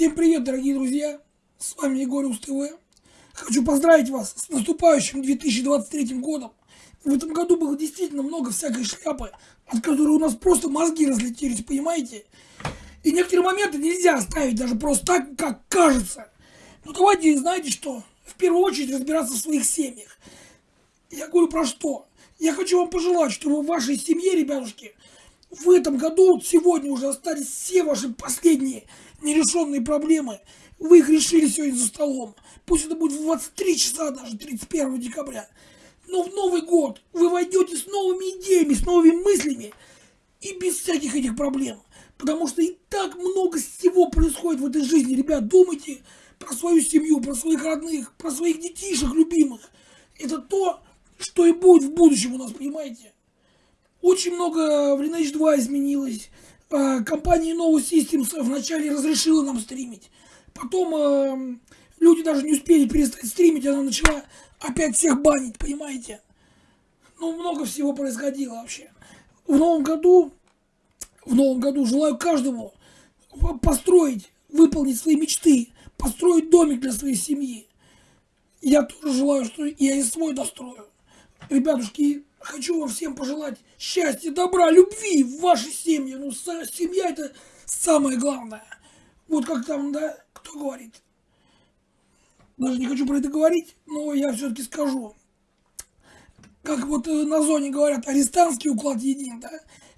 Всем привет, дорогие друзья! С вами Егор ТВ. Хочу поздравить вас с наступающим 2023 годом. В этом году было действительно много всякой шляпы, от которой у нас просто мозги разлетелись, понимаете? И некоторые моменты нельзя оставить даже просто так, как кажется. Ну давайте, знаете что, в первую очередь разбираться в своих семьях. Я говорю про что? Я хочу вам пожелать, чтобы в вашей семье, ребятушки, в этом году, вот сегодня уже остались все ваши последние нерешенные проблемы. Вы их решили сегодня за столом. Пусть это будет в 23 часа, даже 31 декабря. Но в Новый год вы войдете с новыми идеями, с новыми мыслями и без всяких этих проблем. Потому что и так много всего происходит в этой жизни. Ребят, думайте про свою семью, про своих родных, про своих детишек любимых. Это то, что и будет в будущем у нас, понимаете? Очень много в Lineage 2 изменилось. А, компания Nova Systems вначале разрешила нам стримить. Потом э, люди даже не успели перестать стримить, она начала опять всех банить, понимаете? Ну, много всего происходило вообще. В новом году, в новом году желаю каждому построить, выполнить свои мечты, построить домик для своей семьи. Я тоже желаю, что я и свой дострою. Ребятушки, хочу вам всем пожелать счастья, добра, любви в вашей семье. Ну, семья это самое главное. Вот как там, да, кто говорит. Даже не хочу про это говорить, но я все-таки скажу. Как вот э, на зоне говорят, арестантский уклад един, да?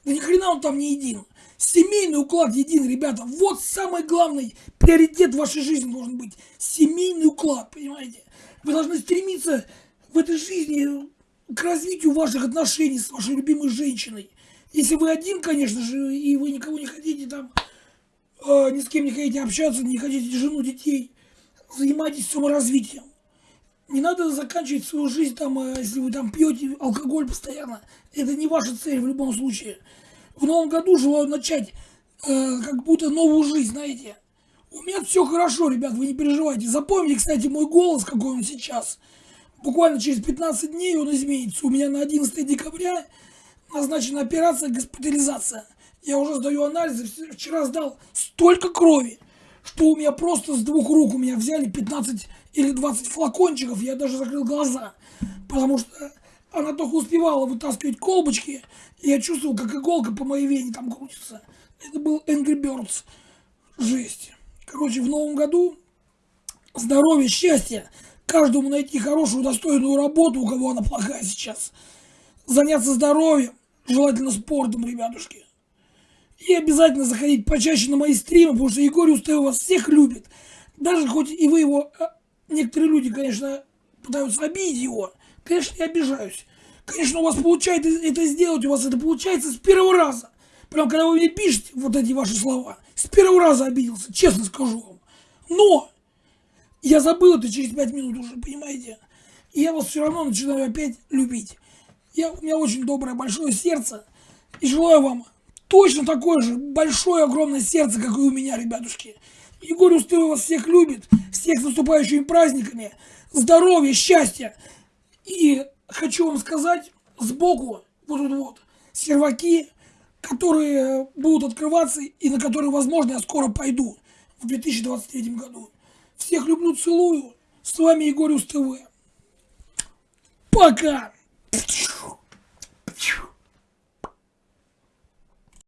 Да ни хрена он там не един. Семейный уклад един, ребята. Вот самый главный приоритет в вашей жизни должен быть. Семейный уклад, понимаете? Вы должны стремиться в этой жизни к развитию ваших отношений с вашей любимой женщиной. Если вы один, конечно же, и вы никого не хотите там, э, ни с кем не хотите общаться, не хотите жену, детей, занимайтесь саморазвитием. Не надо заканчивать свою жизнь там, э, если вы там пьете алкоголь постоянно. Это не ваша цель в любом случае. В новом году желаю начать э, как будто новую жизнь, знаете. У меня все хорошо, ребят, вы не переживайте. Запомните, кстати, мой голос, какой он сейчас – Буквально через 15 дней он изменится. У меня на 11 декабря назначена операция госпитализация. Я уже сдаю анализы. Вчера сдал столько крови, что у меня просто с двух рук у меня взяли 15 или 20 флакончиков. Я даже закрыл глаза, потому что она только успевала вытаскивать колбочки. И я чувствовал, как иголка по моей вене там крутится. Это был Angry Birds. Жесть. Короче, в новом году здоровья, счастья, каждому найти хорошую, достойную работу, у кого она плохая сейчас. Заняться здоровьем, желательно спортом, ребятушки. И обязательно заходить почаще на мои стримы, потому что Егор Устаев вас всех любит. Даже хоть и вы его... А, некоторые люди, конечно, пытаются обидеть его. Конечно, я обижаюсь. Конечно, у вас получается это сделать, у вас это получается с первого раза. Прям когда вы мне пишете вот эти ваши слова, с первого раза обиделся, честно скажу вам. Но я забыл это через пять минут уже, понимаете? И я вас все равно начинаю опять любить. Я, у меня очень доброе, большое сердце. И желаю вам точно такое же большое, огромное сердце, как и у меня, ребятушки. Егор Устылов вас всех любит. Всех с наступающими праздниками. Здоровья, счастья. И хочу вам сказать, сбоку, вот тут вот, серваки, которые будут открываться и на которые, возможно, я скоро пойду в 2023 году. Всех люблю, целую. С вами Егор ТВ. Пока!